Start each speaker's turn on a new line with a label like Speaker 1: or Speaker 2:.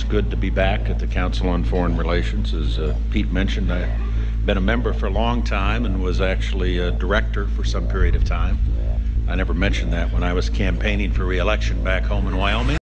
Speaker 1: It's good to be back at the Council on Foreign Relations. As uh, Pete mentioned, I've been a member for a long time and was actually a director for some period of time. I never mentioned that when I was campaigning for reelection back home in Wyoming.